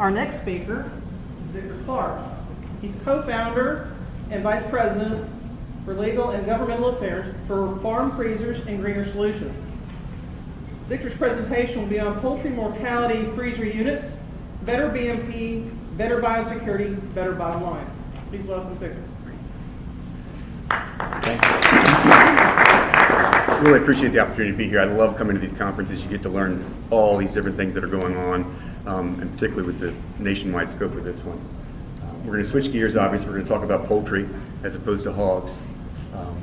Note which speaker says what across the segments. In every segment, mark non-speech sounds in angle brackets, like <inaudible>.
Speaker 1: Our next speaker is Victor Clark. He's co-founder and vice president for legal and governmental affairs for Farm Freezers and Greener Solutions. Victor's presentation will be on poultry mortality freezer units, better BMP, better biosecurity, better bottom line. Please welcome Victor. Thank you.
Speaker 2: Really appreciate the opportunity to be here. I love coming to these conferences. You get to learn all these different things that are going on, um, and particularly with the nationwide scope of this one. Uh, we're going to switch gears, obviously. We're going to talk about poultry as opposed to hogs. Um,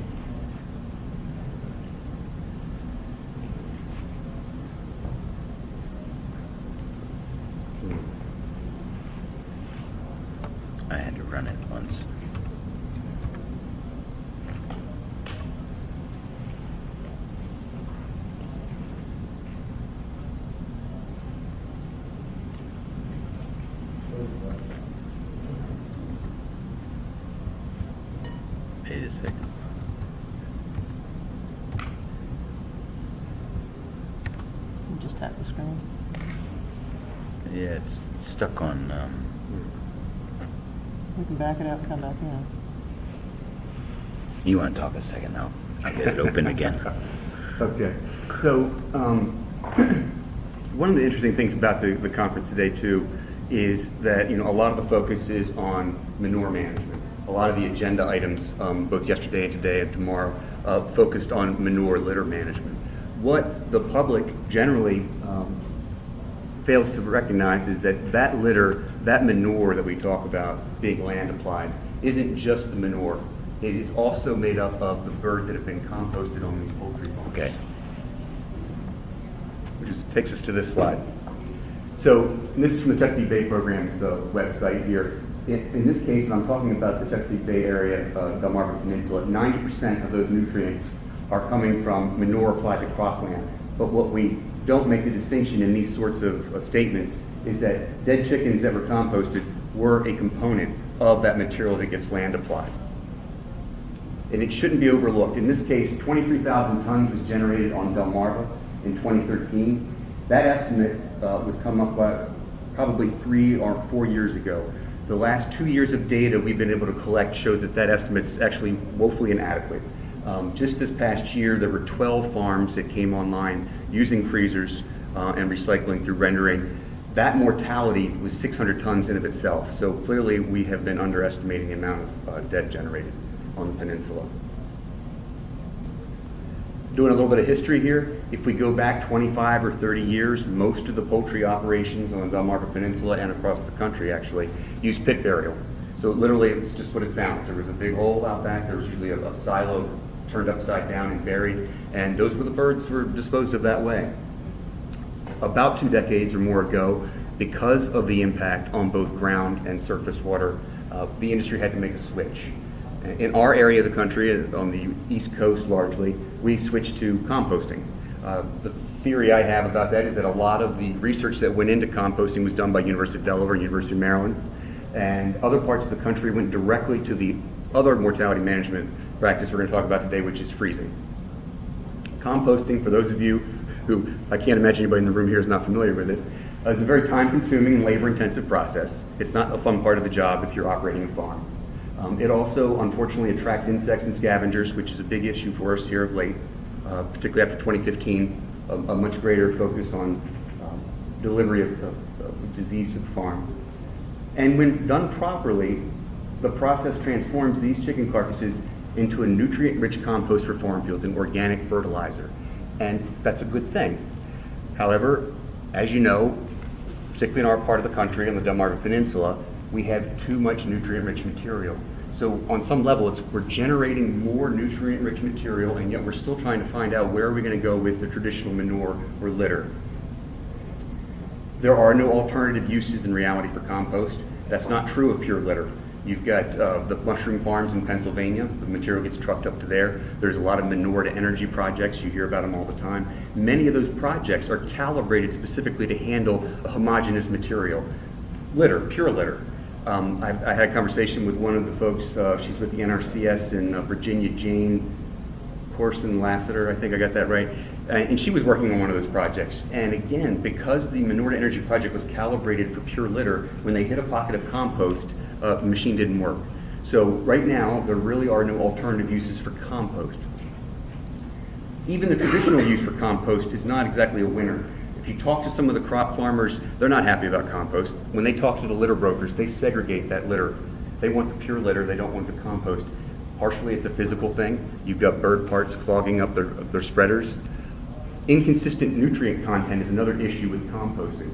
Speaker 3: I had to run it once. Wait a second.
Speaker 1: Just tap the screen.
Speaker 3: Yeah, it's stuck on, um,
Speaker 1: We can back it out and come back in.
Speaker 3: you want to talk a second now? I'll get it open again. <laughs>
Speaker 2: Okay. So, um, <clears throat> one of the interesting things about the, the conference today too is that, you know, a lot of the focus is on manure management. A lot of the agenda items, um, both yesterday and today and tomorrow, uh, focused on manure litter management. What the public generally um, fails to recognize is that that litter, that manure that we talk about being land applied, isn't just the manure. It is also made up of the birds that have been composted on these poultry farms.
Speaker 3: Okay.
Speaker 2: Which is, takes us to this slide. So this is from the Chesapeake Bay Program's uh, website here. In, in this case, and I'm talking about the Chesapeake Bay area, uh, Delmarva Peninsula, 90% of those nutrients are coming from manure applied to cropland. But what we don't make the distinction in these sorts of uh, statements is that dead chickens that were composted were a component of that material that gets land applied. And it shouldn't be overlooked. In this case, 23,000 tons was generated on Delmarva in 2013. That estimate uh, was come up by probably three or four years ago. The last two years of data we've been able to collect shows that that estimate's actually woefully inadequate. Um, just this past year, there were 12 farms that came online using freezers uh, and recycling through rendering. That mortality was 600 tons in of itself. So clearly, we have been underestimating the amount of uh, dead generated on the peninsula. Doing a little bit of history here, if we go back 25 or 30 years, most of the poultry operations on the Delmarva Peninsula and across the country actually use pit burial. So literally, it's just what it sounds. There was a big hole out back. There was usually a, a silo turned upside down and buried, and those were the birds were disposed of that way. About two decades or more ago, because of the impact on both ground and surface water, uh, the industry had to make a switch. In our area of the country, uh, on the East Coast largely, we switched to composting. Uh, the theory I have about that is that a lot of the research that went into composting was done by University of Delaware, University of Maryland, and other parts of the country went directly to the other mortality management practice we're going to talk about today, which is freezing. Composting, for those of you who I can't imagine anybody in the room here is not familiar with it, uh, a very time-consuming and labor-intensive process. It's not a fun part of the job if you're operating a farm. Um, it also, unfortunately, attracts insects and scavengers, which is a big issue for us here of late, uh, particularly after 2015, a, a, much greater focus on um, delivery of, of, of disease to the farm. And when done properly, the process transforms these chicken carcasses into a nutrient-rich compost for farm fields, an organic fertilizer. And that's a good thing. However, as you know, particularly in our part of the country, on the Delmarva Peninsula, we have too much nutrient-rich material. So on some level, it's, we're generating more nutrient-rich material, and yet we're still trying to find out where are we going to go with the traditional manure or litter. There are no alternative uses in reality for compost. That's not true of pure litter. You've got uh, the mushroom farms in Pennsylvania. The material gets trucked up to there. There's a lot of manure to energy projects. You hear about them all the time. Many of those projects are calibrated specifically to handle a homogeneous material. Litter, pure litter. Um, I, I, had a conversation with one of the folks, uh, she's with the NRCS in uh, Virginia, Jane Corson Lassiter, I think I got that right. Uh, And she was working on one of those projects. And again, because the manure to energy project was calibrated for pure litter, when they hit a pocket of compost, uh, the machine didn't work. So right now, there really are no alternative uses for compost. Even the traditional use for compost is not exactly a winner. If you talk to some of the crop farmers, they're not happy about compost. When they talk to the litter brokers, they segregate that litter. They want the pure litter, they don't want the compost. Partially, it's a physical thing. You've got bird parts clogging up their, their spreaders. Inconsistent nutrient content is another issue with composting.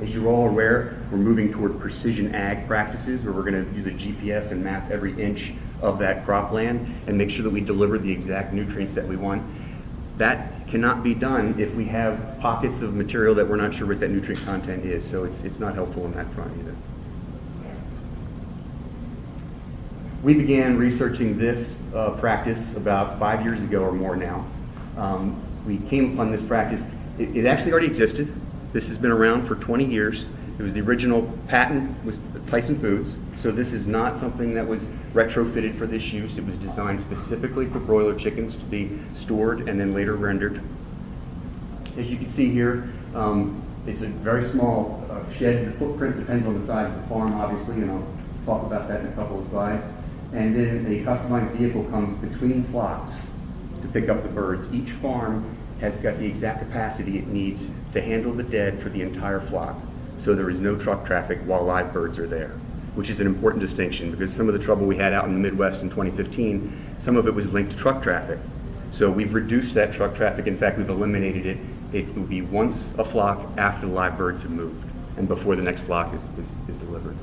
Speaker 2: As you're all aware, we're moving toward precision ag practices where we're going to use a GPS and map every inch of that cropland and make sure that we deliver the exact nutrients that we want. That cannot be done if we have pockets of material that we're not sure what that nutrient content is, so it's, it's not helpful in that front either. We began researching this uh, practice about five years ago or more now. Um, we came upon this practice, it, it actually already existed. This has been around for 20 years. It was the original patent was Tyson Foods, so this is not something that was retrofitted for this use. It was designed specifically for broiler chickens to be stored and then later rendered. As you can see here, um, it's a very small uh, shed. The footprint depends on the size of the farm, obviously, and I'll talk about that in a couple of slides. And then a customized vehicle comes between flocks to pick up the birds. Each farm has got the exact capacity it needs to handle the dead for the entire flock. So there is no truck traffic while live birds are there, which is an important distinction because some of the trouble we had out in the Midwest in 2015, some of it was linked to truck traffic. So we've reduced that truck traffic. In fact, we've eliminated it. It will be once a flock after the live birds have moved and before the next flock is, is, is delivered.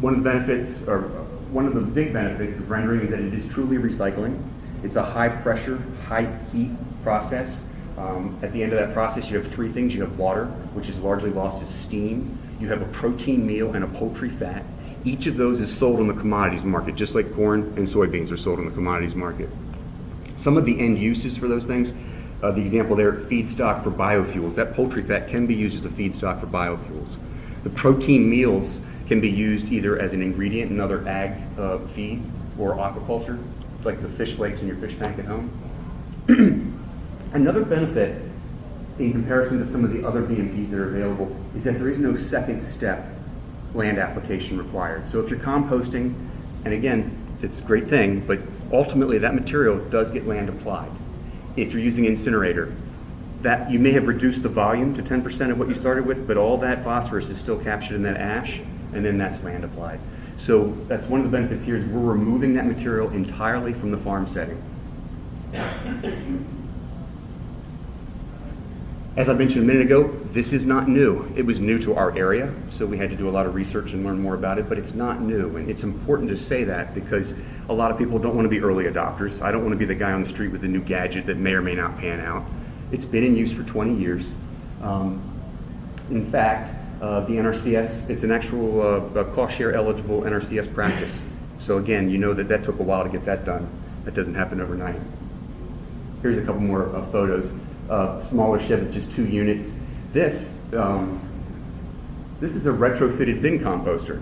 Speaker 2: One of the benefits, or one of the big benefits of rendering is that it is truly recycling. It's a high pressure, high heat process. Um, at the end of that process, you have three things. You have water, which is largely lost as steam. You have a protein meal and a poultry fat. Each of those is sold on the commodities market, just like corn and soybeans are sold on the commodities market. Some of the end uses for those things, uh, the example there, feedstock for biofuels. That poultry fat can be used as a feedstock for biofuels. The protein meals can be used either as an ingredient in other ag uh, feed or aquaculture, like the fish lakes in your fish tank at home. <clears throat> Another benefit in comparison to some of the other BMPs that are available is that there is no second step land application required. So if you're composting, and again, it's a great thing, but ultimately that material does get land applied. If you're using incinerator, that you may have reduced the volume to 10% of what you started with, but all that phosphorus is still captured in that ash, and then that's land applied. So that's one of the benefits here is we're removing that material entirely from the farm setting. As I mentioned a minute ago, this is not new. It was new to our area, so we had to do a lot of research and learn more about it, but it's not new. And it's important to say that because a lot of people don't want to be early adopters. I don't want to be the guy on the street with a new gadget that may or may not pan out. It's been in use for 20 years. Um, in fact, uh, the NRCS, it's an actual uh, cost share eligible NRCS practice. So again, you know that that took a while to get that done. That doesn't happen overnight. Here's a couple more uh, photos. Uh, smaller shed with just two units. This, um, this is a retrofitted bin composter.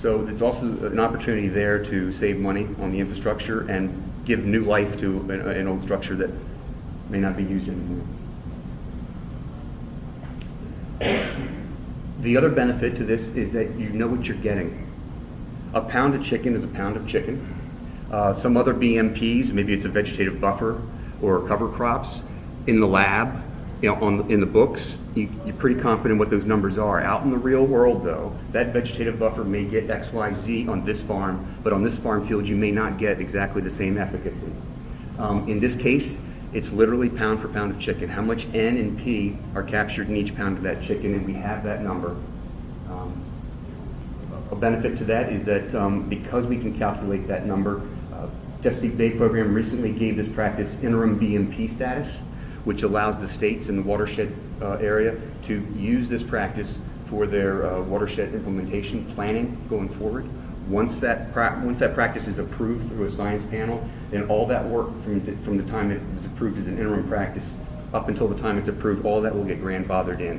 Speaker 2: So it's also an opportunity there to save money on the infrastructure and give new life to an, an old structure that may not be used anymore. The other benefit to this is that you know what you're getting. A pound of chicken is a pound of chicken. Uh, some other BMPs, maybe it's a vegetative buffer or cover crops, in the lab, you know, on, in the books, you, you're pretty confident what those numbers are. Out in the real world, though, that vegetative buffer may get X, Y, Z on this farm, but on this farm field, you may not get exactly the same efficacy. Um, in this case, it's literally pound for pound of chicken. How much N and P are captured in each pound of that chicken, and we have that number. Um, a benefit to that is that um, because we can calculate that number, uh, Chesapeake Bay Program recently gave this practice interim BMP status, which allows the states in the watershed uh, area to use this practice for their uh, watershed implementation planning going forward. Once that, once that practice is approved through a science panel, then all that work from the, from the time it was approved as an interim practice up until the time it's approved, all that will get grandfathered in.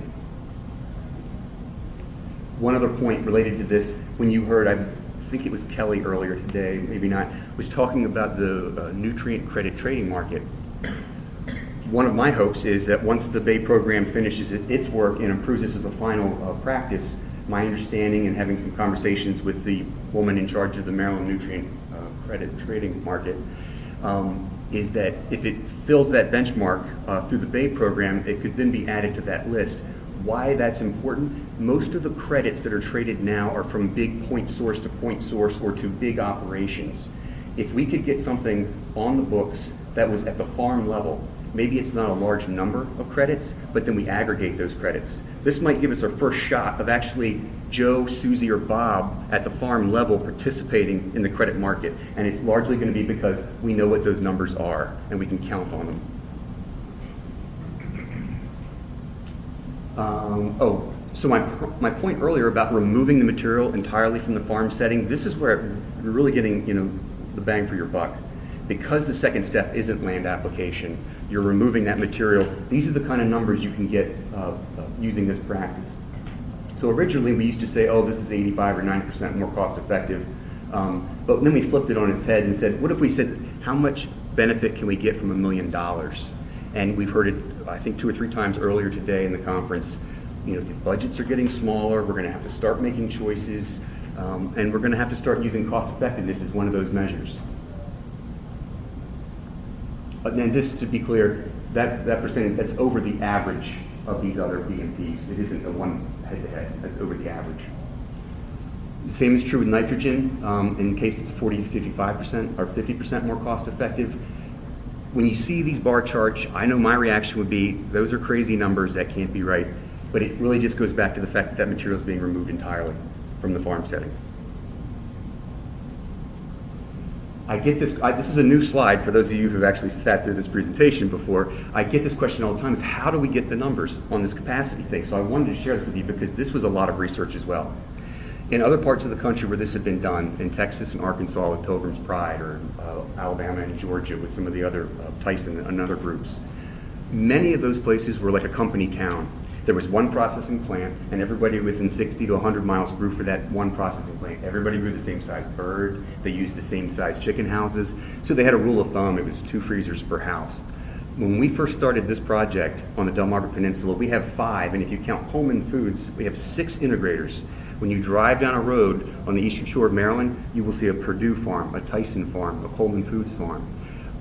Speaker 2: One other point related to this, when you heard, I think it was Kelly earlier today, maybe not, was talking about the uh, nutrient credit trading market. One of my hopes is that once the Bay program finishes its work and improves this as a final uh, practice, my understanding and having some conversations with the woman in charge of the Maryland nutrient uh, credit trading market, um, is that if it fills that benchmark uh, through the Bay program, it could then be added to that list. Why that's important? Most of the credits that are traded now are from big point source to point source or to big operations. If we could get something on the books that was at the farm level, maybe it's not a large number of credits, but then we aggregate those credits. This might give us our first shot of actually Joe, Susie, or Bob at the farm level participating in the credit market. And it's largely going to be because we know what those numbers are and we can count on them. Um, oh, so my, my point earlier about removing the material entirely from the farm setting, this is where you're really getting, you know, the bang for your buck. Because the second step isn't land application, you're removing that material. These are the kind of numbers you can get uh, uh, using this practice. So originally, we used to say, oh, this is 85 or 90% more cost effective. Um, but then we flipped it on its head and said, what if we said, how much benefit can we get from a million dollars? And we've heard it, I think, two or three times earlier today in the conference. You know, the budgets are getting smaller. We're going to have to start making choices. Um, and we're going to have to start using cost effectiveness as one of those measures. But then just to be clear, that, that percentage, that's over the average of these other BMPs. It isn't a one head-to-head, that's over the average. Same is true with nitrogen, um, in case it's 40 to 55% or 50% more cost effective. When you see these bar charts, I know my reaction would be, those are crazy numbers, that can't be right. But it really just goes back to the fact that that material is being removed entirely from the farm setting. I get this, I, this is a new slide for those of you who've actually sat through this presentation before. I get this question all the time is how do we get the numbers on this capacity thing? So I wanted to share this with you because this was a lot of research as well. In other parts of the country where this had been done, in Texas and Arkansas with Pilgrim's Pride, or uh, Alabama and Georgia with some of the other, uh, Tyson and other groups, many of those places were like a company town. There was one processing plant, and everybody within 60 to 100 miles grew for that one processing plant. Everybody grew the same size bird. They used the same size chicken houses. So they had a rule of thumb. It was two freezers per house. When we first started this project on the Delmarva Peninsula, we have five, and if you count Pullman Foods, we have six integrators. When you drive down a road on the eastern shore of Maryland, you will see a Perdue farm, a Tyson farm, a Pullman Foods farm.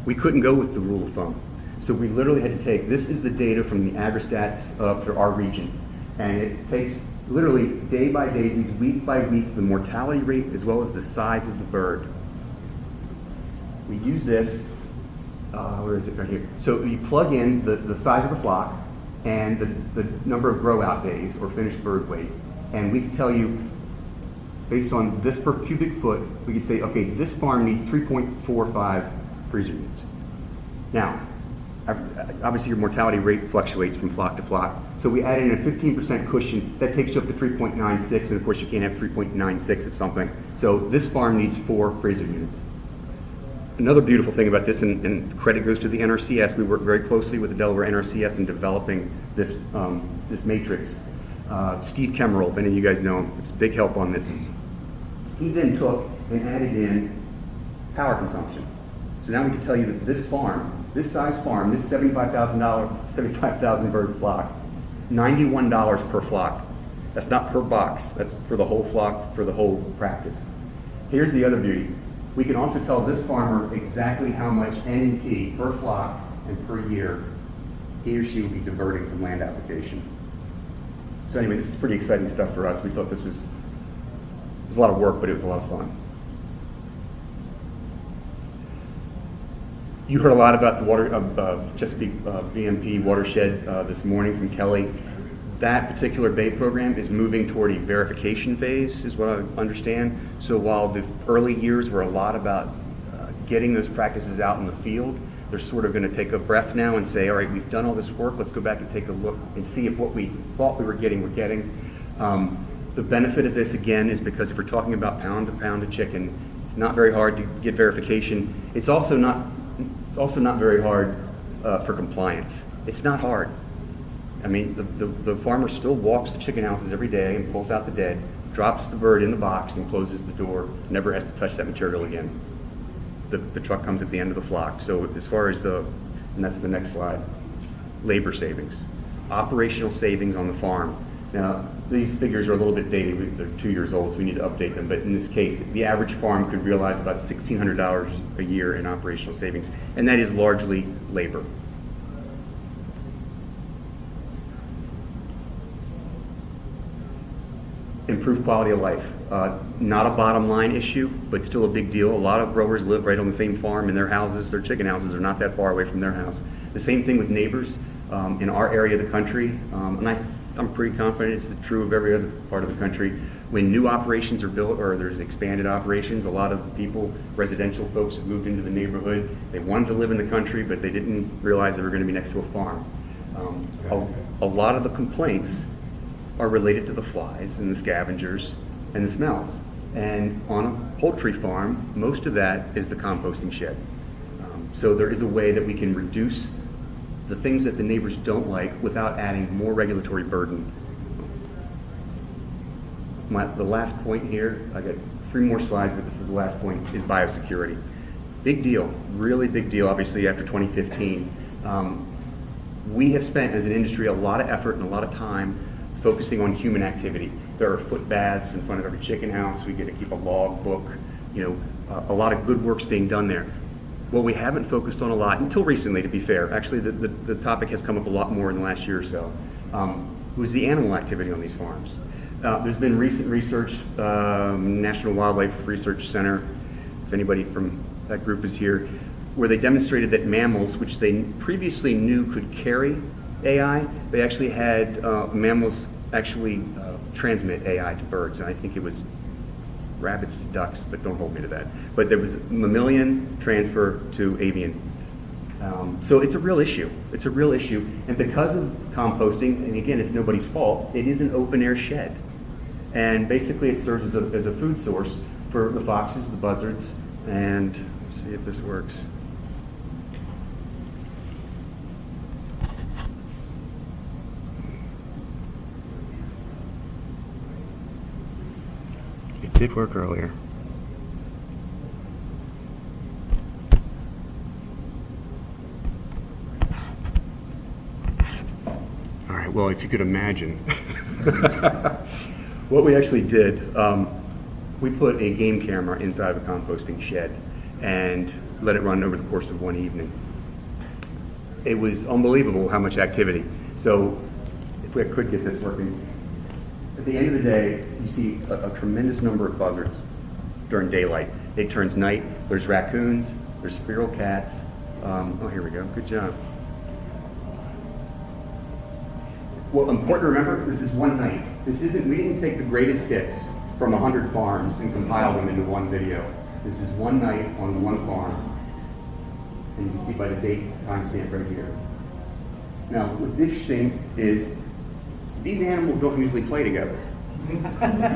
Speaker 2: We couldn't go with the rule of thumb. So we literally had to take, this is the data from the AgriStats uh, for our region. And it takes literally day by day, these week by week, the mortality rate as well as the size of the bird. We use this, uh, where is it right here? So you plug in the, the size of the flock and the, the number of grow out days or finished bird weight. And we can tell you, based on this per cubic foot, we could say, okay, this farm needs 3.45 freezer units. Now, obviously your mortality rate fluctuates from flock to flock. So we add in a 15% cushion, that takes you up to 3.96, and of course you can't have 3.96 of something. So this farm needs four freezer units. Another beautiful thing about this, and, and credit goes to the NRCS, we work very closely with the Delaware NRCS in developing this, um, this matrix. Uh, Steve Kemmerl, if any of you guys know him, it's a big help on this. He then took and added in power consumption. So now we can tell you that this farm this size farm, this $75,000, 75,000 bird flock, $91 per flock. That's not per box, that's for the whole flock, for the whole practice. Here's the other beauty. We can also tell this farmer exactly how much N&P per flock and per year he or she will be diverting from land application. So anyway, this is pretty exciting stuff for us. We thought this was, was a lot of work, but it was a lot of fun. You heard a lot about the water, uh, Chesapeake uh, BMP watershed uh, this morning from Kelly. That particular Bay program is moving toward a verification phase, is what I understand. So while the early years were a lot about uh, getting those practices out in the field, they're sort of going to take a breath now and say, all right, we've done all this work, let's go back and take a look and see if what we thought we were getting, we're getting. Um, the benefit of this, again, is because if we're talking about pound to pound of chicken, it's not very hard to get verification. It's also not it's also not very hard uh, for compliance. It's not hard. I mean, the, the, the, farmer still walks the chicken houses every day and pulls out the dead, drops the bird in the box and closes the door, never has to touch that material again. The, the truck comes at the end of the flock. So as far as the, and that's the next slide. labor savings, operational savings on the farm. Now, these figures are a little bit dated, they're two years old, so we need to update them, but in this case, the average farm could realize about $1,600 a year in operational savings, and that is largely labor. Improved quality of life. Uh, Not a bottom line issue, but still a big deal. A lot of growers live right on the same farm and their houses, their chicken houses are not that far away from their house. The same thing with neighbors um, in our area of the country, um, and I, I'm pretty confident it's true of every other part of the country. When new operations are built or there's expanded operations, a lot of people, residential folks have moved into the neighborhood. They wanted to live in the country, but they didn't realize they were going to be next to a farm. Um, A a lot of the complaints are related to the flies and the scavengers and the smells. And on a poultry farm, most of that is the composting shed. Um, So there is a way that we can reduce the things that the neighbors don't like without adding more regulatory burden. My, the last point here, I got three more slides, but this is the last point, is biosecurity. Big deal, really big deal, obviously after 2015. Um, we have spent as an industry a lot of effort and a lot of time focusing on human activity. There are foot baths in front of every chicken house. We get to keep a log book. You know, uh, a lot of good work's being done there. What we haven't focused on a lot, until recently to be fair, actually the, the, the topic has come up a lot more in the last year or so, um, was the animal activity on these farms. Uh, there's been recent research, um, National Wildlife Research Center, if anybody from that group is here, where they demonstrated that mammals, which they previously knew could carry AI, they actually had uh, mammals actually uh, transmit AI to birds, and I think it was rabbits to ducks, but don't hold me to that. But there was mammalian transfer to avian. Um, so it's a real issue. It's a real issue, and because of composting, and again, it's nobody's fault. It is an open air shed, and basically it serves as a, as a food source for the foxes, the buzzards, and let's see if this works. It did work earlier. All right, well, if you could imagine. <laughs> what we actually did, um, we put a game camera inside of a composting shed and let it run over the course of one evening. It was unbelievable how much activity. So, if we could get this working, at the end of the day, you see a, a tremendous number of buzzards during daylight. It turns night. There's raccoons. There's feral cats. Um, oh, here we go. Good job. Well, important to remember, this is one night. This isn't, we didn't take the greatest hits from 100 farms and compile them into one video. This is one night on one farm. And you can see by the date timestamp right here. Now, what's interesting is these animals don't usually play together,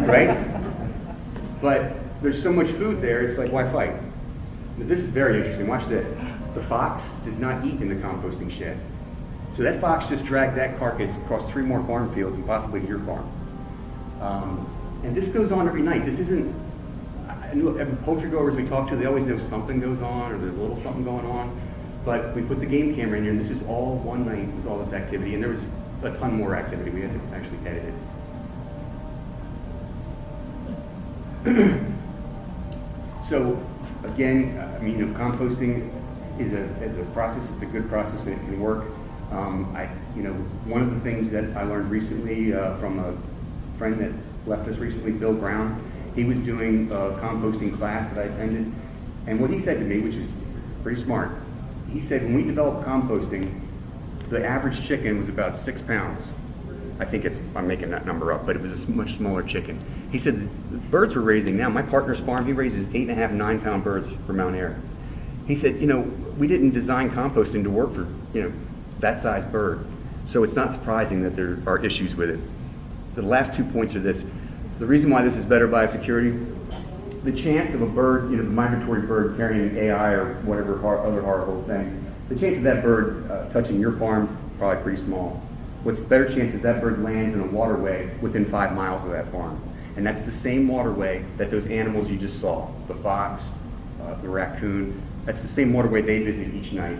Speaker 2: right? But there's so much food there, it's like, why fight? This is very interesting. Watch this. The fox does not eat in the composting shed. So that fox just dragged that carcass across three more farm fields and possibly to your farm. Um, and this goes on every night. This isn't, I know poultry growers we talk to, they always know something goes on or there's a little something going on. But we put the game camera in here and this is all one night was all this activity and there was a ton more activity. We had to actually edit it. <clears throat> So again, I mean, you know, composting is a, is a process, it's a good process and it can work. Um, I, you know, one of the things that I learned recently uh, from a friend that left us recently, Bill Brown, he was doing a composting class that I attended. And what he said to me, which is pretty smart, he said when we develop composting, the average chicken was about six pounds. I think it's, I'm making that number up, but it was a much smaller chicken. He said the birds we're raising now, my partner's farm, he raises eight and a half, nine pound birds for Mountaire. He said, you know, we didn't design composting to work for, you know, that size bird. So it's not surprising that there are issues with it. The last two points are this. The reason why this is better biosecurity, the chance of a bird, you know, the migratory bird carrying an AI or whatever other horrible thing, the chance of that bird uh, touching your farm, probably pretty small. What's the better chance is that bird lands in a waterway within five miles of that farm. And that's the same waterway that those animals you just saw, the fox, uh, the raccoon, that's the same waterway they visit each night.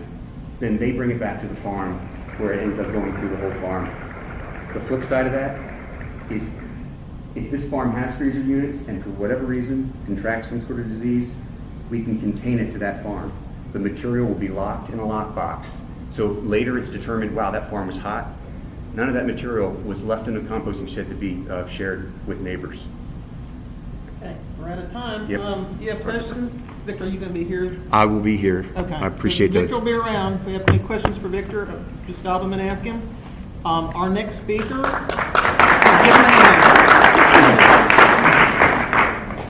Speaker 2: Then they bring it back to the farm where it ends up going through the whole farm. The flip side of that is if this farm has freezer units and for whatever reason contracts some sort of disease, we can contain it to that farm. The material will be locked in a lockbox. So later it's determined, wow, that farm was hot. None of that material was left in the composting shed to be uh, shared with neighbors.
Speaker 1: Okay, we're out of time.
Speaker 2: Yep.
Speaker 1: Um, you have questions? Victor, are you gonna be here?
Speaker 2: I will be here.
Speaker 1: Okay.
Speaker 2: I appreciate
Speaker 1: so
Speaker 2: that.
Speaker 1: Victor will be around. If we have any questions for Victor, just stop him and ask him. Um, our next speaker,